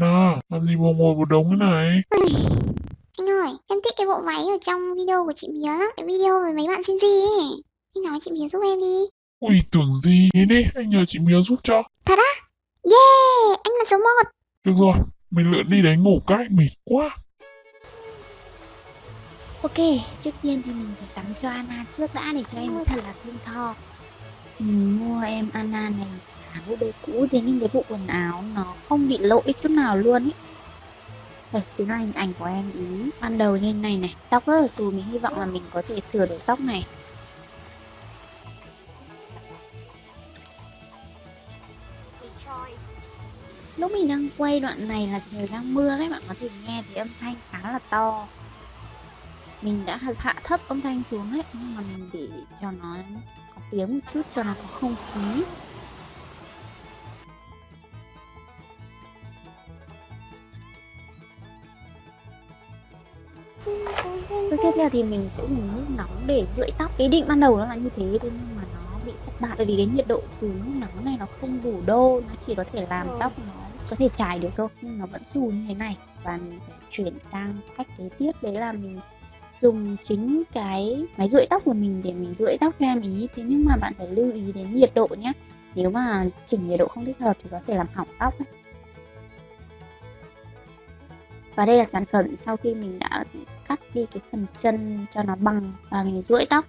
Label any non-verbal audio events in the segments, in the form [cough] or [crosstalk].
Anna, làm gì mà ngồi một đống thế này? Anh ơi, em thích cái bộ váy ở trong video của chị Bía lắm. Cái video với mấy bạn xin gì ấy. Anh nói chị Bía giúp em đi. Ui, tưởng gì? Thế đi, anh nhờ chị Miếu giúp cho. Thật á? Yeah, anh là số 1. Được rồi, mình lượn đi đấy ngủ cái, mệt quá. Ok, trước tiên thì mình phải tắm cho Anna trước đã để cho em thật là thơm tho. Mình mua em Anna này là bộ bê cũ, thế nhưng cái bộ quần áo nó không bị lỗi chút nào luôn ý. Đây, chính là hình ảnh của em ý. Ban đầu như này này, Tóc rất là xù, Mình hy vọng là mình có thể sửa được tóc này. Lúc mình đang quay đoạn này là trời đang mưa đấy, Bạn có thể nghe thì âm thanh khá là to. Mình đã hạ thấp âm thanh xuống đấy, Nhưng mà mình để cho nó tiếng một chút cho nó có không khí. Bước tiếp theo thì mình sẽ dùng nước nóng để rưỡi tóc. Cái định ban đầu nó là như thế thế nhưng mà nó bị thất bại. Bởi vì cái nhiệt độ từ nước nóng này nó không đủ đô Nó chỉ có thể làm tóc nó có thể chải được thôi Nhưng nó vẫn xù như thế này. Và mình phải chuyển sang cách kế tiếp Đấy là mình dùng chính cái máy rưỡi tóc của mình, để mình rưỡi tóc cho em ý Thế nhưng mà bạn phải lưu ý đến nhiệt độ nhé Nếu mà chỉnh nhiệt độ không thích hợp thì có thể làm hỏng tóc ấy. Và đây là sản phẩm sau khi mình đã cắt đi cái phần chân cho nó bằng và mình rưỡi tóc.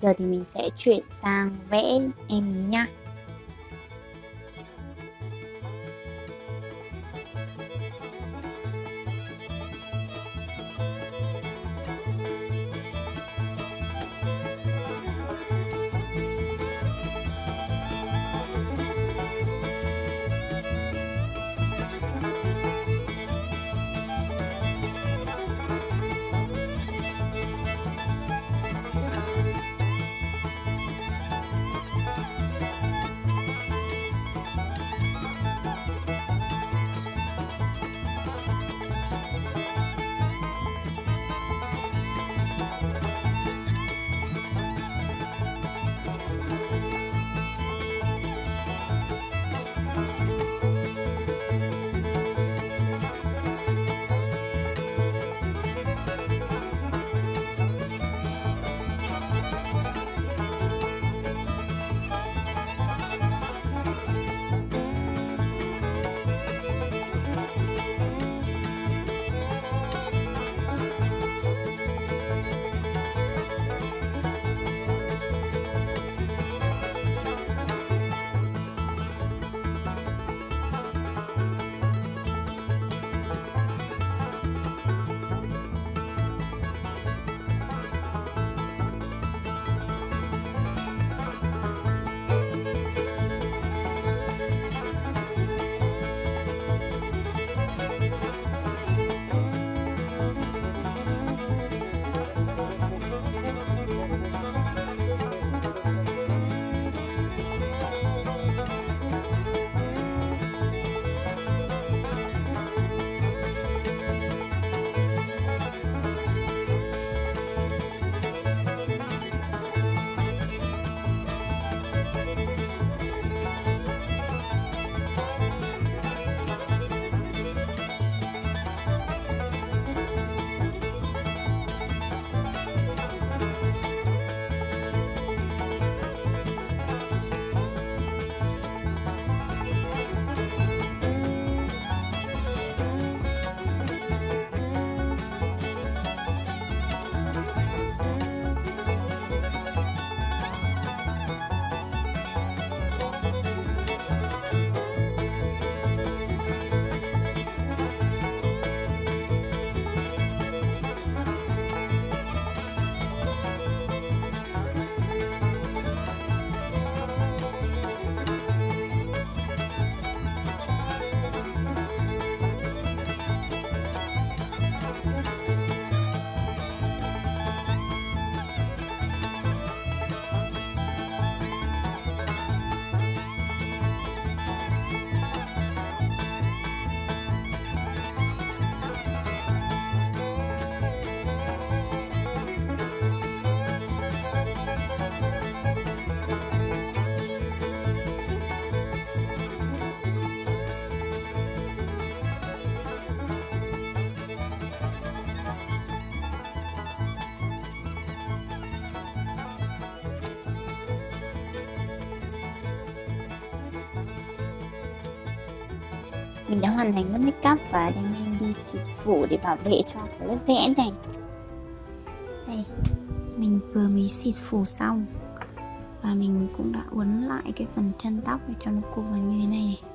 Giờ thì mình sẽ chuyển sang vẽ em ý nha. Mình đã hoàn thành lớp make up và đang đi xịt phủ để bảo vệ cho cái lớp vẽ này. Đây, mình vừa mới xịt phủ xong. Và mình cũng đã uốn lại cái phần chân tóc để cho nó cụp vào như thế này này.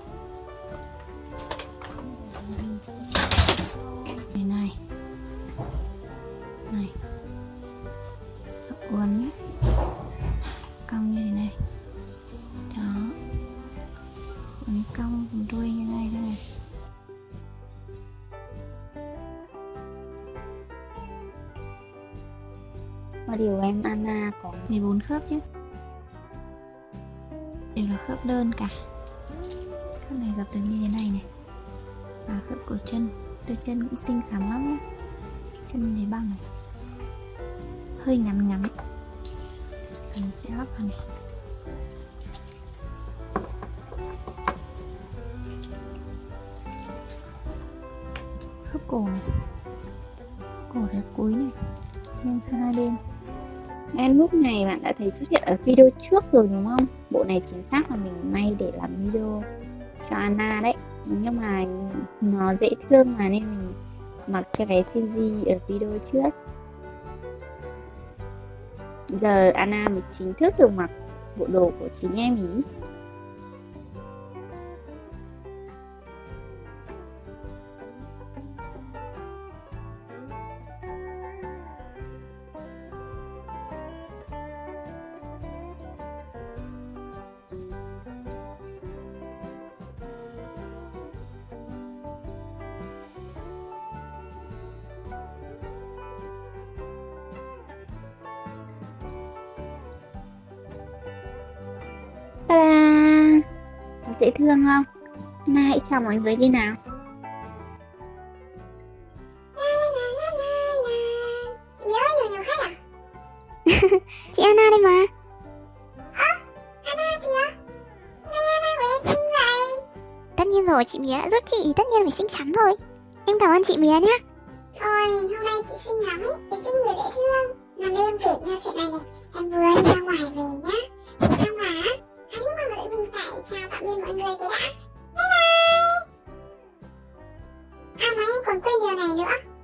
Và điều em Anna có 14 khớp chứ? Đều là khớp đơn cả. Khớp này gặp được như thế này này. Và khớp cổ chân. Đôi chân cũng xinh xắn lắm nhé chân này băng này hơi ngắn ngắn. Mình sẽ lắp vào này. Khớp cổ này. Cổ đẹp cuối này. Nghiêng sang hai bên. Em lúc này bạn đã thấy xuất hiện ở video trước rồi đúng không? Bộ này chính xác là mình may để làm video cho Anna đấy. Nhưng mà nó dễ thương mà nên mình mặc cho bé Shinji ở video trước. Giờ Anna mới chính thức được mặc bộ đồ của chính em ý. Ta-da! Dễ thương không? Anna hãy chào mọi người đi nào Chị à? [laughs] Anna đây mà. Anna kìa. Nay Anna của em xinh vậy. Tất nhiên rồi, chị Mía đã giúp chị, tất nhiên phải xinh xắn thôi. Em cảm ơn chị Mía nhé. Thôi, hôm nay chị xinh lắm ấy, chị xinh vừa dễ thương. Mà đêm kể nhau chuyện này này, em vừa đi ra ngoài về nhá mọi người thì đã. Bye bye. À mà em còn quên điều này nữa.